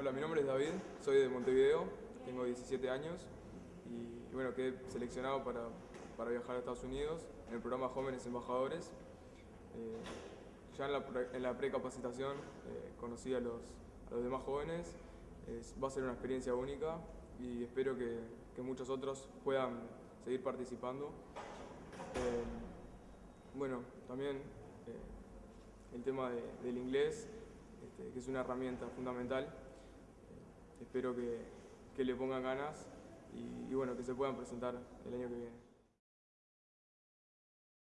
Hola, mi nombre es David, soy de Montevideo, tengo 17 años y, bueno, quedé seleccionado para, para, viajar a Estados Unidos en el programa Jóvenes Embajadores. Eh, ya en la, en precapacitación eh, conocí a los, a los, demás jóvenes, va a ser una experiencia única y espero que, que muchos otros puedan seguir participando. Eh, bueno, también el tema de, del inglés, este, que es una herramienta fundamental. Espero que, que, le pongan ganas y, y bueno, que se puedan presentar el año que viene.